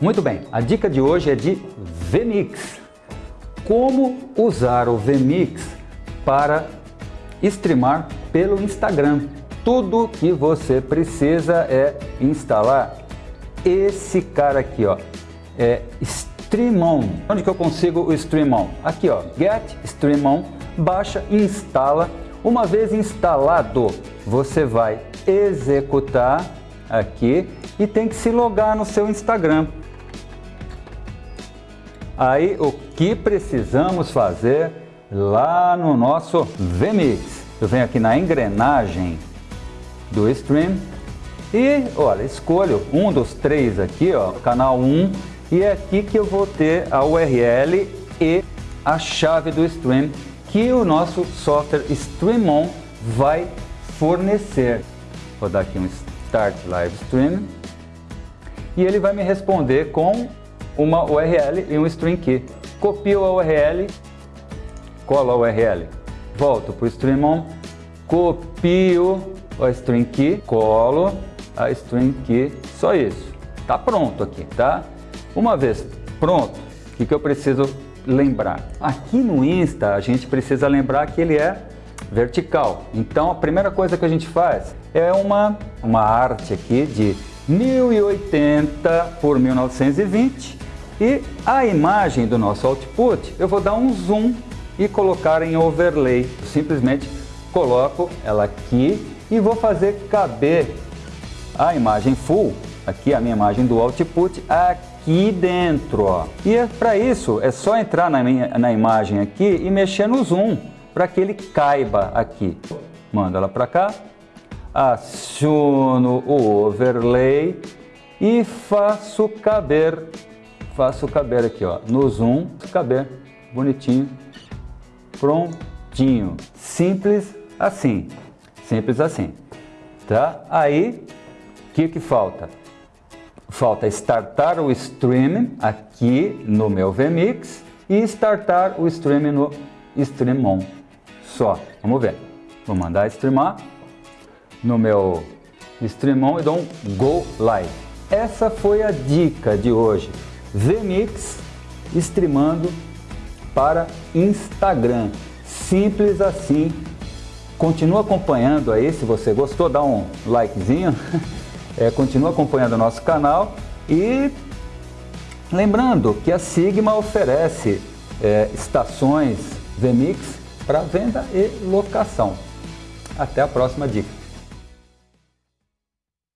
Muito bem, a dica de hoje é de VMix. Como usar o VMix para streamar pelo Instagram. Tudo que você precisa é instalar esse cara aqui, ó, é Streamon. Onde que eu consigo o Streamon? Aqui, ó, Get Streamon, baixa, instala. Uma vez instalado, você vai executar aqui e tem que se logar no seu Instagram. Aí o que precisamos fazer lá no nosso VMix? Eu venho aqui na engrenagem do Stream e olha, escolho um dos três aqui, ó, canal 1 e é aqui que eu vou ter a URL e a chave do Stream que o nosso software StreamOn vai fornecer. Vou dar aqui um Start Live Stream e ele vai me responder com uma URL e um string key. Copio a URL, colo a URL, volto para o StreamOn, copio a string key, colo a string key, só isso. Tá pronto aqui, tá? Uma vez pronto, o que, que eu preciso lembrar? Aqui no Insta a gente precisa lembrar que ele é vertical. Então a primeira coisa que a gente faz é uma, uma arte aqui de 1080 por 1920 e a imagem do nosso output eu vou dar um zoom e colocar em overlay. Simplesmente coloco ela aqui e vou fazer caber a imagem full, aqui a minha imagem do output, aqui dentro. Ó. E é, para isso é só entrar na, minha, na imagem aqui e mexer no zoom para que ele caiba aqui. Mando ela para cá, aciono o overlay e faço caber, faço caber aqui ó, no zoom, caber bonitinho, prontinho, simples assim, simples assim, tá? Aí, o que que falta? Falta startar o stream aqui no meu VMix e startar o stream no StreamOn. Só, vamos ver. Vou mandar streamar no meu StreamOn e dou um Go Live. Essa foi a dica de hoje. VMix streamando para Instagram. Simples assim. Continua acompanhando aí, se você gostou, dá um likezinho. É, continua acompanhando o nosso canal e lembrando que a Sigma oferece é, estações VMix para venda e locação. Até a próxima dica.